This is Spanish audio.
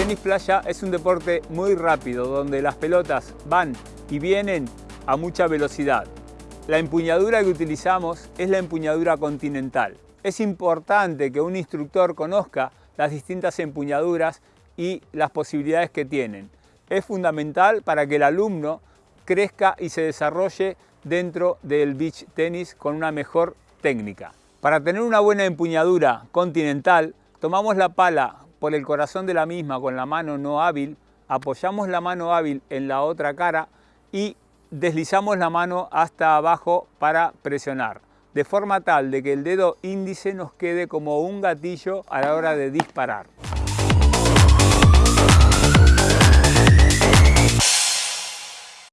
tenis playa es un deporte muy rápido, donde las pelotas van y vienen a mucha velocidad. La empuñadura que utilizamos es la empuñadura continental. Es importante que un instructor conozca las distintas empuñaduras y las posibilidades que tienen. Es fundamental para que el alumno crezca y se desarrolle dentro del beach tenis con una mejor técnica. Para tener una buena empuñadura continental, tomamos la pala por el corazón de la misma con la mano no hábil, apoyamos la mano hábil en la otra cara y deslizamos la mano hasta abajo para presionar, de forma tal de que el dedo índice nos quede como un gatillo a la hora de disparar.